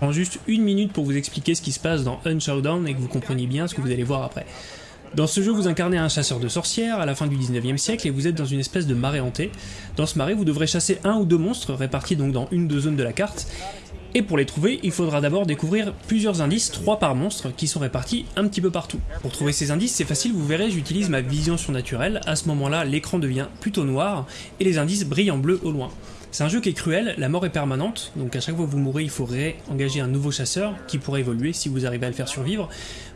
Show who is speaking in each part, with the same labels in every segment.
Speaker 1: prends juste une minute pour vous expliquer ce qui se passe dans Unshowdown et que vous compreniez bien ce que vous allez voir après. Dans ce jeu, vous incarnez un chasseur de sorcières à la fin du 19e siècle et vous êtes dans une espèce de marée hantée. Dans ce marais, vous devrez chasser un ou deux monstres répartis donc dans une ou deux zones de la carte. Et pour les trouver, il faudra d'abord découvrir plusieurs indices, trois par monstre, qui sont répartis un petit peu partout. Pour trouver ces indices, c'est facile, vous verrez, j'utilise ma vision surnaturelle. À ce moment-là, l'écran devient plutôt noir et les indices brillent en bleu au loin. C'est un jeu qui est cruel, la mort est permanente, donc à chaque fois que vous mourrez, il faudrait engager un nouveau chasseur qui pourrait évoluer si vous arrivez à le faire survivre.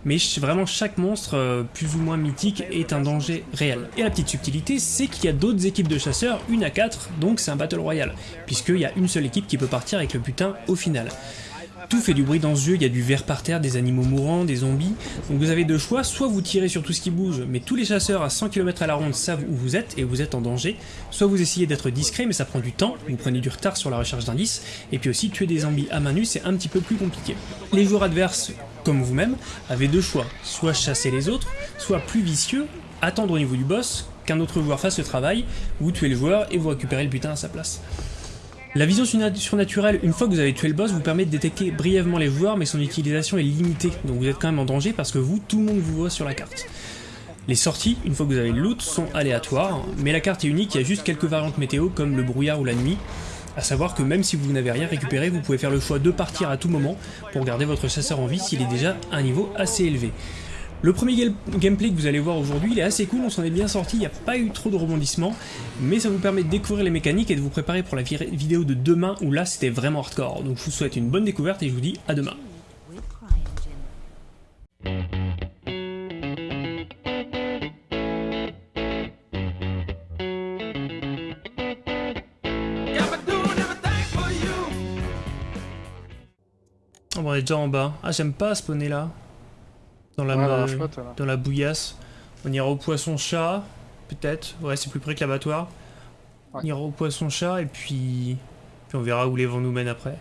Speaker 1: Mais vraiment chaque monstre, euh, plus ou moins mythique, est un danger réel. Et la petite subtilité, c'est qu'il y a d'autres équipes de chasseurs, une à quatre, donc c'est un Battle Royale, puisqu'il y a une seule équipe qui peut partir avec le putain au final. Tout fait du bruit dans ce jeu, il y a du verre par terre, des animaux mourants, des zombies. Donc vous avez deux choix, soit vous tirez sur tout ce qui bouge, mais tous les chasseurs à 100 km à la ronde savent où vous êtes et vous êtes en danger. Soit vous essayez d'être discret, mais ça prend du temps, vous prenez du retard sur la recherche d'indices. Et puis aussi, tuer des zombies à main nue, c'est un petit peu plus compliqué. Les joueurs adverses, comme vous-même, avaient deux choix. Soit chasser les autres, soit plus vicieux, attendre au niveau du boss, qu'un autre joueur fasse le travail, vous tuez le joueur et vous récupérez le putain à sa place. La vision surnaturelle, une fois que vous avez tué le boss, vous permet de détecter brièvement les joueurs, mais son utilisation est limitée, donc vous êtes quand même en danger parce que vous, tout le monde vous voit sur la carte. Les sorties, une fois que vous avez le loot, sont aléatoires, mais la carte est unique, il y a juste quelques variantes météo comme le brouillard ou la nuit, à savoir que même si vous n'avez rien récupéré, vous pouvez faire le choix de partir à tout moment pour garder votre chasseur en vie s'il est déjà à un niveau assez élevé. Le premier gameplay que vous allez voir aujourd'hui, il est assez cool, on s'en est bien sorti, il n'y a pas eu trop de rebondissements, mais ça vous permet de découvrir les mécaniques et de vous préparer pour la vidéo de demain où là c'était vraiment hardcore. Donc je vous souhaite une bonne découverte et je vous dis à demain. on est déjà en bas. Ah j'aime pas spawner là dans la, dans la bouillasse. On ira au poisson-chat, peut-être. Ouais, c'est plus près que l'abattoir. On ira au poisson-chat et puis... puis on verra où les vents nous mènent après.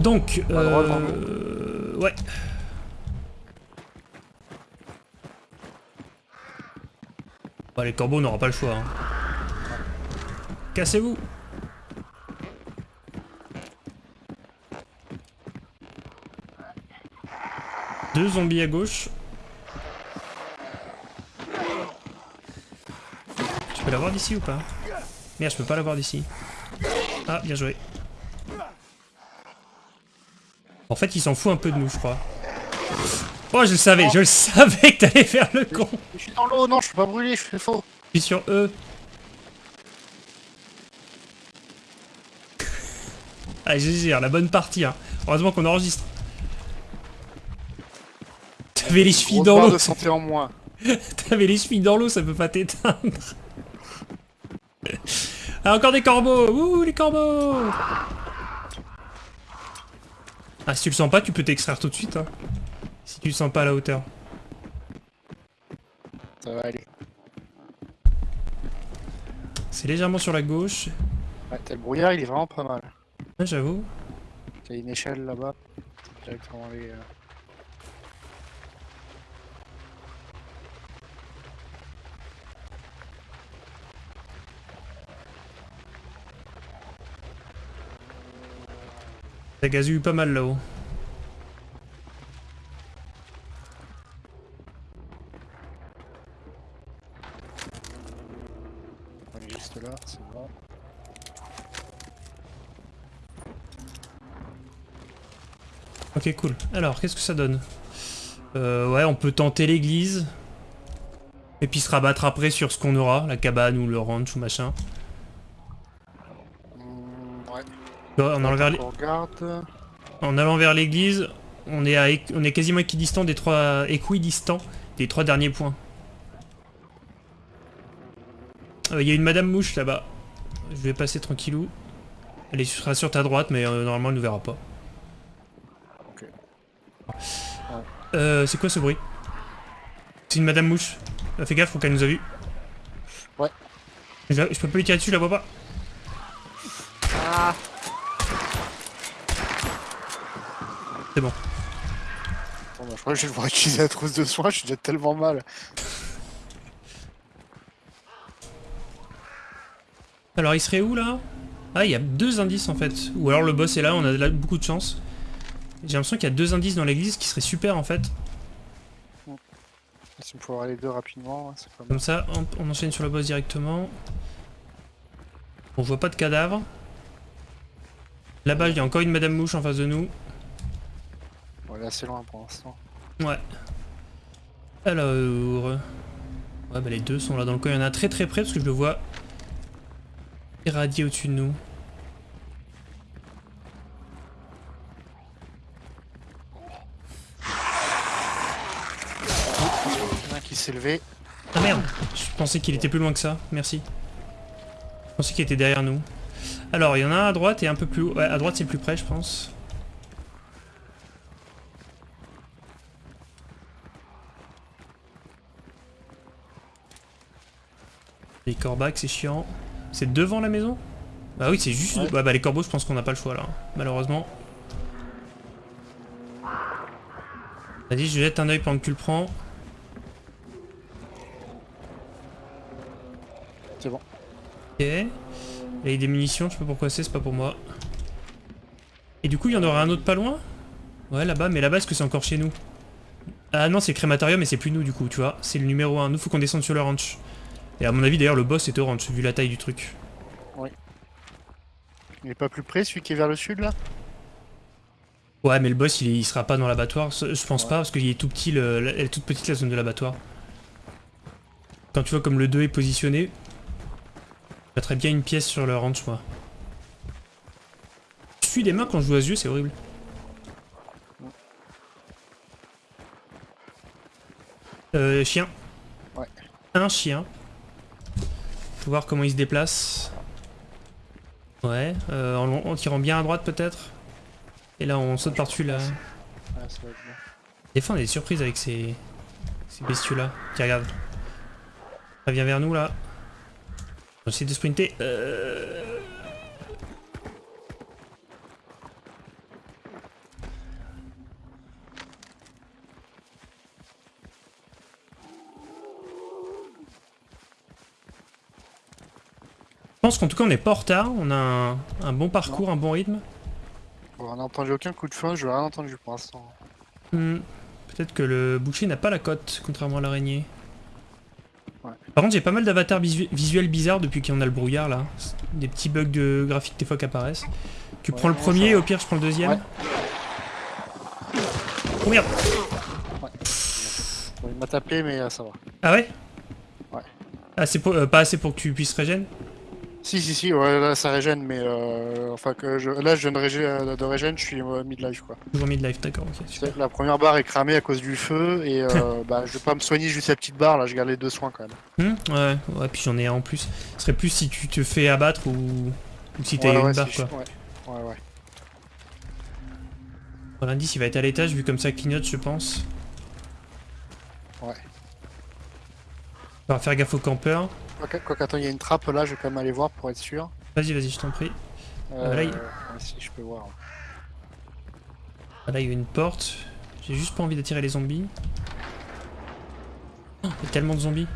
Speaker 1: Donc, euh... ouais. Bah, les corbeaux n'auront pas le choix. Hein. Cassez-vous Deux zombies à gauche. Tu peux l'avoir d'ici ou pas? Merde, je peux pas l'avoir d'ici. Ah, bien joué. En fait, il s'en fout un peu de nous, je crois. Oh, je le savais, je le savais que t'allais faire le con.
Speaker 2: Je suis dans l'eau, non, je suis pas brûlé, je fais faux.
Speaker 1: Je suis sur E. Allez, j'ai la bonne partie. Hein. Heureusement qu'on enregistre. T'avais les chevilles dans l'eau.
Speaker 2: de santé en moins.
Speaker 1: T'avais les chevilles dans l'eau, ça peut pas t'éteindre. ah, encore des corbeaux Ouh, les corbeaux Ah, si tu le sens pas, tu peux t'extraire tout de suite. Hein. Si tu le sens pas à la hauteur.
Speaker 2: Ça va aller.
Speaker 1: C'est légèrement sur la gauche.
Speaker 2: Ouais, le brouillard, il est vraiment pas mal.
Speaker 1: Ouais, j'avoue.
Speaker 2: T'as une échelle là-bas. Directement aller... Euh...
Speaker 1: Ça gazouille pas mal là-haut.
Speaker 2: Juste là, c'est bon.
Speaker 1: Ok, cool. Alors, qu'est-ce que ça donne? Euh, Ouais, on peut tenter l'église. Et puis se rabattre après sur ce qu'on aura, la cabane ou le ranch ou machin. En allant, vers en allant vers l'église, on est, à... on est quasiment équidistant des trois équidistant des trois derniers points. Euh, il y a une madame mouche là-bas. Je vais passer tranquillou. Elle sera sur ta droite, mais euh, normalement elle ne verra pas. Euh, c'est quoi ce bruit? C'est une madame mouche. fais gaffe, faut qu'elle nous a vu.
Speaker 2: Ouais.
Speaker 1: Je, peux pas lui tirer dessus, je la vois pas.
Speaker 2: Ah.
Speaker 1: C'est bon.
Speaker 2: je crois que je vais devoir utiliser la trousse de soin, je suis déjà tellement mal.
Speaker 1: Alors il serait où là? Ah, il y a deux indices en fait. Ou alors le boss est là, on a là beaucoup de chance. J'ai l'impression qu'il y a deux indices dans l'église qui serait super en fait.
Speaker 2: Si on peut avoir les deux rapidement, ouais, c'est pas mal.
Speaker 1: Comme ça, hop, on enchaîne sur le boss directement. On voit pas de cadavre. Là-bas, il y a encore une Madame Mouche en face de nous.
Speaker 2: Est assez loin pour l'instant.
Speaker 1: Ouais. Alors... Ouais, bah les deux sont là dans le coin. Il y en a très très près parce que je le vois irradier au-dessus de nous.
Speaker 2: Il y en a un qui s'est levé.
Speaker 1: Ah merde Je pensais qu'il était plus loin que ça. Merci. Je pensais qu'il était derrière nous. Alors, il y en a un à droite et un peu plus haut. Ouais, à droite c'est plus près, je pense. Les corbacs, c'est chiant. C'est devant la maison? Bah oui, c'est juste...
Speaker 2: Ouais.
Speaker 1: Ouais, bah les corbeaux, je pense qu'on n'a pas le choix, là. Malheureusement. Vas-y, je jette un oeil pendant que tu le prends.
Speaker 2: C'est bon.
Speaker 1: Ok. Là, il y a des munitions, je sais pas pourquoi c'est, c'est pas pour moi. Et du coup, il y en aura un autre pas loin? Ouais, là-bas, mais là-bas, est-ce que c'est encore chez nous? Ah non, c'est le crématorium, mais c'est plus nous, du coup, tu vois. C'est le numéro 1. Nous, faut qu'on descende sur le ranch. Et à mon avis, d'ailleurs, le boss est au ranch, vu la taille du truc.
Speaker 2: Il est pas plus près, celui qui est vers le sud là?
Speaker 1: Ouais, mais le boss, il, sera pas dans l'abattoir. Je pense
Speaker 2: Ouais.
Speaker 1: pas, parce qu'il est tout petit, le- la- elle est toute petite la zone de l'abattoir. Quand tu vois comme le 2 est positionné, je mettrais bien une pièce sur le ranch, moi. Je suis des mains quand je joue à ce jeu, c'est horrible. Euh, chien.
Speaker 2: Ouais.
Speaker 1: Un chien. Faut voir comment il se déplace. Ouais, euh, en, en tirant bien à droite peut-être. Et là on saute par-dessus là.
Speaker 2: Ouais, ça va être bien.
Speaker 1: Des fois on a des surprises avec ces, ces bestiaux là. Tiens regarde. Ça vient vers nous là. On va essayer de sprinter. Euh... pense qu'en tout cas on n'est pas en retard, on a un, un bon parcours, un bon rythme.
Speaker 2: On n'a entendu aucun coup de feu, je n'ai rien entendu pour l'instant.
Speaker 1: Hmm, Peut-être que le boucher n'a pas la cote, contrairement à l'araignée.
Speaker 2: Ouais.
Speaker 1: Par contre, j'ai pas mal d'avatars visu- visuels bizarres depuis qu'on a le brouillard là. Des petits bugs de graphique des fois qui apparaissent. Tu
Speaker 2: Ouais,
Speaker 1: prends le premier,
Speaker 2: va.
Speaker 1: au pire je prends le deuxième.
Speaker 2: Ouais.
Speaker 1: Oh merde
Speaker 2: il m'a tapé, mais euh, ça va.
Speaker 1: Ah ouais?
Speaker 2: Ouais.
Speaker 1: Assez pour- euh, Pas assez pour que tu puisses régène
Speaker 2: Si, si, si, ouais, là ça régène, mais euh, enfin que je, là je viens de, régé- euh, de régène, je suis euh, mid-life quoi.
Speaker 1: Toujours mid-life, d'accord, ok. super.
Speaker 2: C'est- La première barre est cramée à cause du feu, et euh, bah je vais pas me soigner juste la petite barre, là je garde les deux soins quand même.
Speaker 1: Hmm, ouais, ouais, puis j'en ai un en plus. Ce serait plus si tu te fais abattre ou, ou si t'as
Speaker 2: Ouais,
Speaker 1: une
Speaker 2: ouais,
Speaker 1: barre quoi.
Speaker 2: Ouais, ouais, ouais.
Speaker 1: Bon, L'indice il va être à l'étage vu comme ça clignote, je pense.
Speaker 2: Ouais.
Speaker 1: On va faire gaffe aux campeurs.
Speaker 2: Quoi quoi qu'attends, il y a une trappe là, je vais quand même aller voir pour être sûr.
Speaker 1: Vas-y, vas-y, je t'en prie.
Speaker 2: Euh,
Speaker 1: là, il-
Speaker 2: si je peux voir.
Speaker 1: Ah, Là, il y a une porte. J'ai juste pas envie d'attirer les zombies. Oh, il y a tellement de zombies.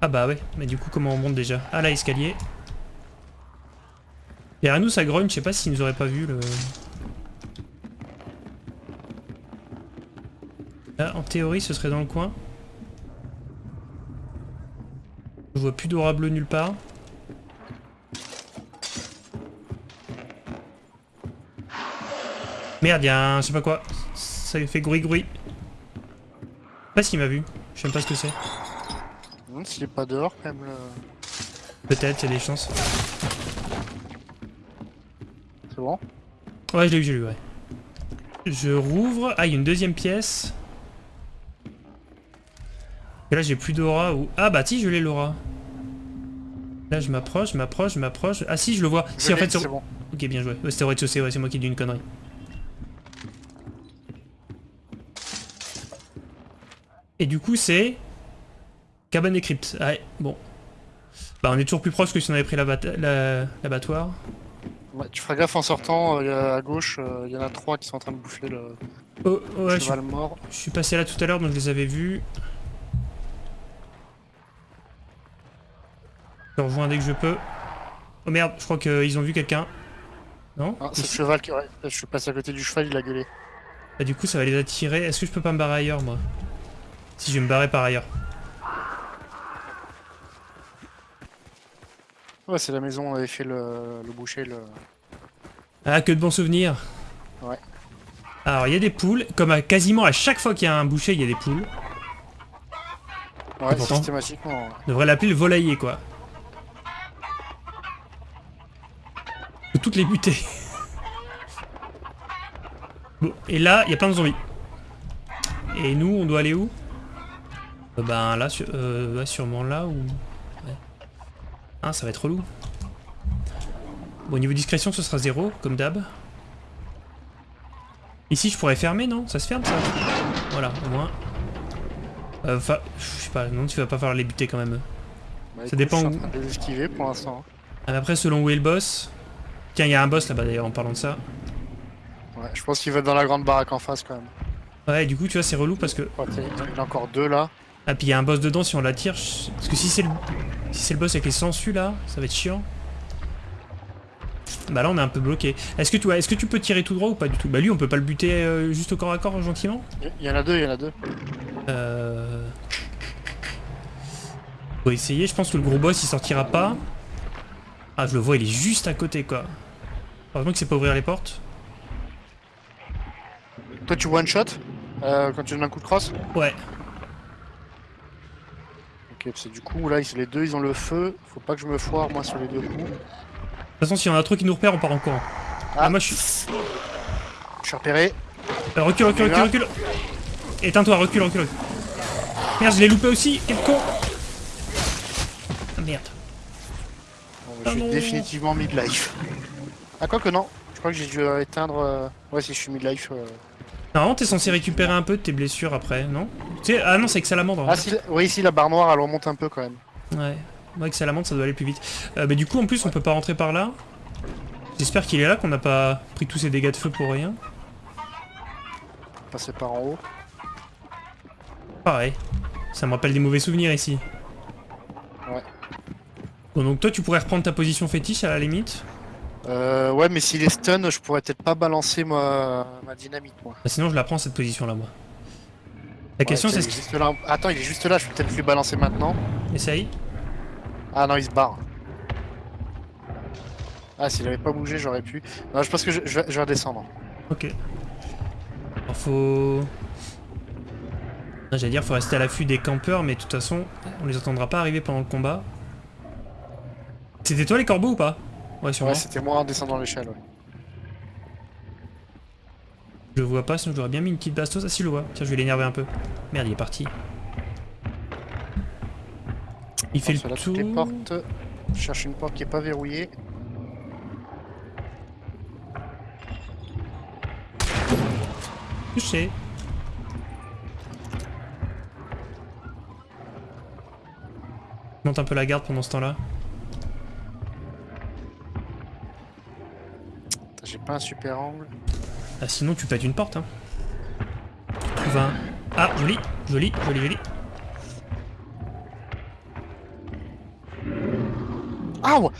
Speaker 1: Ah bah ouais, mais du coup, comment on monte déjà? Ah là, escalier. Derrière nous, ça grogne, je sais pas s'ils nous auraient pas vu le... Là, en théorie, ce serait dans le coin. Je vois plus d'aura bleue nulle part. Merde, il y a un... je sais pas quoi. Ça fait. Je sais pas s'il m'a vu. Je sais même pas ce que c'est.
Speaker 2: S'il est pas dehors quand même. le-
Speaker 1: Peut-être, il y a des chances.
Speaker 2: C'est bon?
Speaker 1: Ouais, je l'ai eu, je l'ai eu, ouais. Je rouvre. Ah, il y a une deuxième pièce. Et là, j'ai plus d'aura ou... Ah bah si, je l'ai l'aura. Là, je m'approche, je m'approche, je m'approche. Ah si, je le vois. Si, en fait,
Speaker 2: c'est bon.
Speaker 1: Ok, bien joué. C'était au rez-de-chaussée, ouais, c'est moi qui ai dit une connerie. Et du coup, c'est... Cabane et crypte. Ouais, bon. Bah, on est toujours plus proche que si on avait pris l'abat- la- l'abattoir.
Speaker 2: Ouais, tu feras gaffe en sortant, euh, à gauche, euh, il y en a trois qui sont en train de bouffer le
Speaker 1: Oh, ouais, je suis,
Speaker 2: mort.
Speaker 1: je suis passé là tout à l'heure, donc je les avais vus. Je rejoins dès que je peux. Oh merde, je crois qu'ils ont vu quelqu'un. Non
Speaker 2: Ah, c'est le cheval qui. Ouais, je suis passé à côté du cheval, il a gueulé.
Speaker 1: Bah, Du coup, ça va les attirer. Est-ce que je peux pas me barrer ailleurs, moi Si, je vais me barrer par ailleurs.
Speaker 2: Ouais, c'est la maison, on avait fait le, le boucher, le.
Speaker 1: Ah, que de bons souvenirs
Speaker 2: Ouais.
Speaker 1: Alors, il y a des poules. Comme à quasiment à chaque fois qu'il y a un boucher, il y a des poules.
Speaker 2: Ouais,
Speaker 1: pourtant-
Speaker 2: systématiquement.
Speaker 1: On devrait l'appeler le volailler, quoi. Toutes les buter. Bon, et là, il y a plein de zombies. Et nous, on doit aller où? Euh, Ben là, euh, ouais, sûrement là ou... Ouais. Ah, ça va être relou. Bon, au niveau discrétion, ce sera zéro, comme d'hab. Ici, je pourrais fermer, non? Ça se ferme, ça? Voilà, au moins. Euh, Enfin, je sais pas, non, tu vas pas falloir les buter quand même.
Speaker 2: Bah,
Speaker 1: Ça
Speaker 2: écoute,
Speaker 1: dépend
Speaker 2: Je suis en train de pour l'instant.
Speaker 1: Ah, après, selon où est le boss... Tiens, il y a un boss là-bas d'ailleurs, en parlant de ça.
Speaker 2: Ouais, je pense qu'il va être dans la grande baraque en face quand même.
Speaker 1: Ouais, et du coup, tu vois, c'est relou parce que...
Speaker 2: Il y en a encore deux là.
Speaker 1: Ah, puis il y a un boss dedans si on l'attire. je- Parce que si c'est le... Si c'est le boss avec les sangsues là, ça va être chiant. Bah là, on est un peu bloqué. Est-ce que, tu... est que tu peux tirer tout droit ou pas du tout? Bah lui, on peut pas le buter euh, juste au corps à corps, gentiment
Speaker 2: Il y en a deux, il y en a deux.
Speaker 1: Euh... Faut essayer, je pense que le gros boss il sortira pas. Ah je le vois, il est juste à côté quoi. Heureusement que c'est pas ouvrir les portes.
Speaker 2: Toi, tu one shot euh, quand tu donnes un coup de crosse
Speaker 1: Ouais.
Speaker 2: Ok, c'est du coup là, ils- les deux ils ont le feu. Faut pas que je me foire moi sur les deux coups.
Speaker 1: De toute façon, s'il y en a trop qui nous repèrent, on part en courant. Ah, moi je suis...
Speaker 2: Je suis repéré.
Speaker 1: Euh, recule, recule, recule, recule Éteins-toi, recule, recule. Merde, je l'ai loupé aussi, quel con Ah merde.
Speaker 2: Bon,
Speaker 1: Ah
Speaker 2: je suis
Speaker 1: non.
Speaker 2: définitivement mid-life. Ah, quoi que non. Je crois que j'ai dû éteindre. euh, Ouais, si je suis mid-life. euh.
Speaker 1: Normalement, t'es censé récupérer un peu de tes blessures après, non? Ah non, c'est avec salamandre.
Speaker 2: Ah, si, oui, ici la barre noire elle remonte un peu quand même.
Speaker 1: Ouais. Moi, avec salamandre, ça doit aller plus vite. Euh, mais du coup, en plus, on peut pas rentrer par là. J'espère qu'il est là, qu'on n'a pas pris tous ces dégâts de feu pour rien.
Speaker 2: Passer par en haut.
Speaker 1: Pareil. Ça me rappelle des mauvais souvenirs ici.
Speaker 2: Ouais.
Speaker 1: Bon, donc toi, tu pourrais reprendre ta position fétiche à la limite.
Speaker 2: Euh, ouais, mais s'il est stun, je pourrais peut-être pas balancer ma, ma dynamite moi.
Speaker 1: Bah, sinon, je la prends cette position-là, moi. La question, c'est ce
Speaker 2: il est
Speaker 1: qui...
Speaker 2: juste là. Attends, il est juste là, je peux peut-être lui balancer maintenant.
Speaker 1: Essaye.
Speaker 2: Ah non, il se barre. Ah, s'il avait pas bougé, j'aurais pu. Non, je pense que je, je vais, je vais redescendre.
Speaker 1: Ok. Alors, faut... J'allais dire, faut rester à l'affût des campeurs, mais de toute façon, on les entendra pas arriver pendant le combat. C'était toi les corbeaux ou pas? Ouais, sûrement.
Speaker 2: Ouais, c'était moi en descendant l'échelle. Ouais.
Speaker 1: Je le vois pas, sinon je l'aurais bien mis une petite bastos. Ah si, je le vois. Tiens, je vais l'énerver un peu. Merde, il est parti. Il fait le
Speaker 2: toutes les
Speaker 1: tour.
Speaker 2: portes. Je cherche une porte qui est pas verrouillée.
Speaker 1: Touché. Je Monte un peu la garde pendant ce temps-là.
Speaker 2: Pas un super angle.
Speaker 1: Ah, sinon, tu pètes une porte. Hein. Trouve un. Ah, joli, joli, joli, joli.
Speaker 2: Ah ouais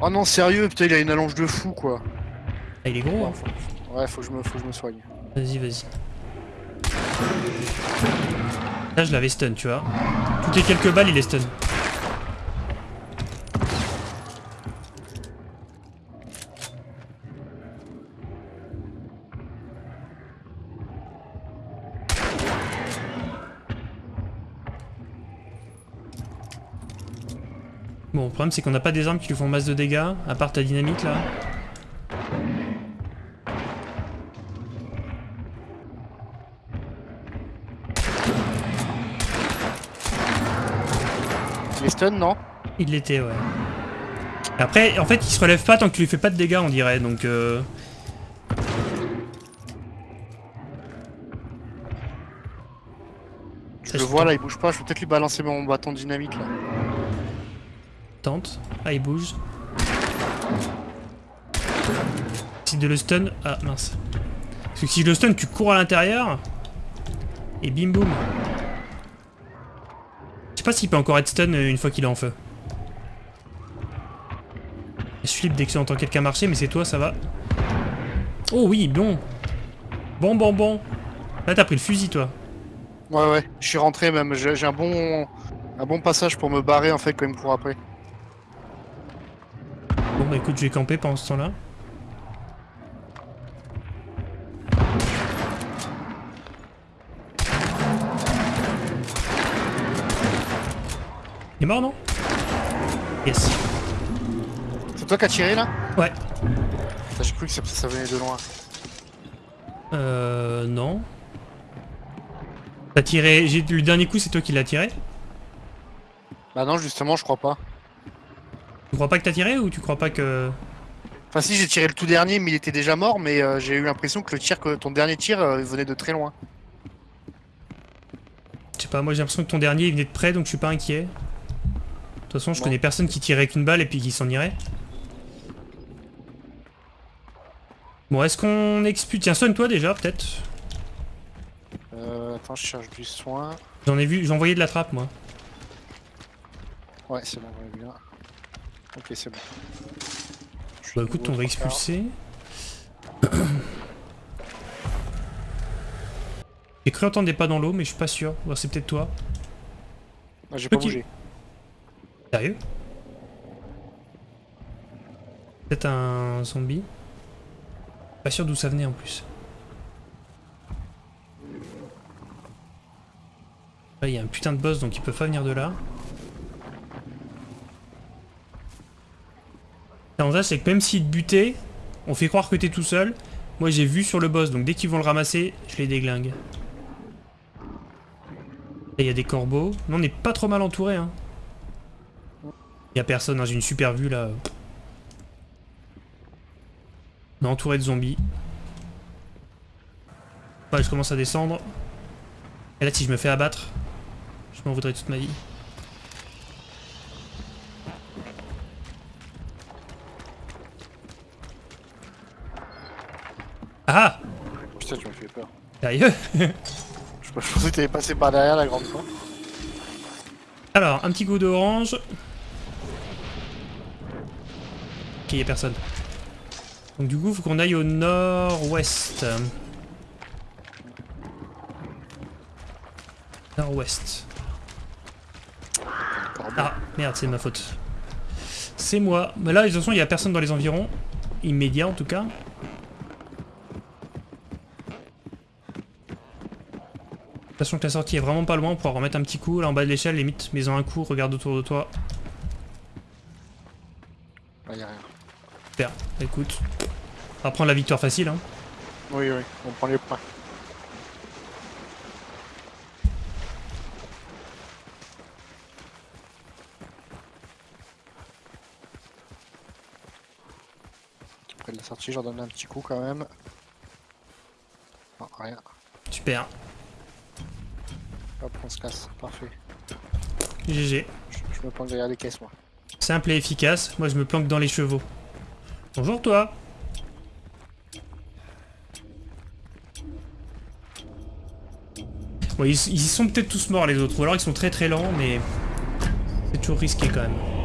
Speaker 2: Oh non, sérieux, putain, il a une allonge de fou quoi.
Speaker 1: Ah, il est gros. Hein.
Speaker 2: Ouais, faut que je me, faut que je me soigne.
Speaker 1: Vas-y, vas-y. Là, je l'avais stun, tu vois. Toutes les quelques balles, il est stun. Problème c'est qu'on n'a pas des armes qui lui font masse de dégâts, à part ta dynamite là.
Speaker 2: Il est stun, non?
Speaker 1: Il l'était, ouais. Après, en fait, il se relève pas tant que tu lui fais pas de dégâts, on dirait, donc... Euh...
Speaker 2: Je le vois là, il bouge pas. Je peux peut-être lui balancer mon bâton dynamite là.
Speaker 1: Tente. Ah, il bouge. Essaye de le stun. Ah, mince. Parce que si je le stun, tu cours à l'intérieur. Et bim boum. Je sais pas s'il peut encore être stun euh, une fois qu'il est en feu. Je flippe dès que j'entends quelqu'un marcher, mais c'est toi, ça va. Oh oui, bon. Bon, bon, bon. Là, t'as pris le fusil, toi.
Speaker 2: Ouais, ouais, je suis rentré même. J'ai j'ai un bon, un bon passage pour me barrer en fait quand même pour après.
Speaker 1: Bah écoute, je vais camper pendant ce temps-là. Il est mort, non? Yes.
Speaker 2: C'est toi qui as tiré là?
Speaker 1: Ouais.
Speaker 2: J'ai cru que ça, ça venait de loin.
Speaker 1: Euh... Non. T'as tiré... j'ai- Le dernier coup, c'est toi qui l'as tiré?
Speaker 2: Bah non, justement, je crois pas.
Speaker 1: Tu crois pas que t'as tiré ou tu crois pas que...
Speaker 2: Enfin, si j'ai tiré le tout dernier, mais il était déjà mort. Mais euh, j'ai eu l'impression que le tir, que ton dernier tir, euh, venait de très loin.
Speaker 1: Je sais pas, moi j'ai l'impression que ton dernier il venait de près donc je suis pas inquiet. De toute façon, je
Speaker 2: Bon.
Speaker 1: connais personne qui tirait qu'une balle et puis qui s'en irait. Bon, est-ce qu'on expulse... Tiens, soigne-toi déjà, peut-être.
Speaker 2: Euh, attends, je cherche du soin.
Speaker 1: J'en ai vu, j'ai envoyé de la trappe, moi.
Speaker 2: Ouais, c'est bon, on est bien. Ok, c'est bon.
Speaker 1: Bah écoute, on va expulser. J'ai cru entendre des pas dans l'eau, mais je suis pas sûr. Bon, c'est peut-être toi.
Speaker 2: Ah, j'ai pas bougé.
Speaker 1: Sérieux? Peut-être un zombie. Pas sûr d'où ça venait en plus. Là, il y a un putain de boss, donc ils peuvent pas venir de là. L'avantage, c'est que même s'ils te butaient, on fait croire que t'es tout seul. Moi, j'ai vu sur le boss, donc dès qu'ils vont le ramasser, je les déglingue. Là, il y a des corbeaux. Non, on n'est pas trop mal entouré, hein. Il y a personne, hein, j'ai une super vue là. On est entouré de zombies. Je commence à descendre. Et là, si je me fais abattre, je m'en voudrais toute ma vie. Ah
Speaker 2: Putain, tu m'as fait peur.
Speaker 1: Sérieux
Speaker 2: Je pensais que t'allais passer par derrière la grande porte.
Speaker 1: Alors, un petit coup d'orange. Ok, y a personne. Donc du coup, faut qu'on aille au nord-ouest. Nord-ouest. Ah, merde, c'est de ma faute. C'est moi. Mais là, de toute façon, il y a personne dans les environs. Immédiat, en tout cas. Sachant que la sortie est vraiment pas loin, on pourra remettre un petit coup là en bas de l'échelle, limite, mets-en un coup, regarde autour de toi.
Speaker 2: Là, y a rien.
Speaker 1: Super, écoute. On va prendre la victoire facile, hein.
Speaker 2: Oui, oui, on prend les points. Après de la sortie, j'en donne un petit coup quand même. Non, rien.
Speaker 1: Super.
Speaker 2: Hop, on se casse. Parfait.
Speaker 1: GG.
Speaker 2: Je, je me planque derrière les caisses, moi.
Speaker 1: Simple et efficace, moi je me planque dans les chevaux. Bonjour toi Bon, ils, ils sont peut-être tous morts les autres, ou alors ils sont très très lents, mais c'est toujours risqué quand même.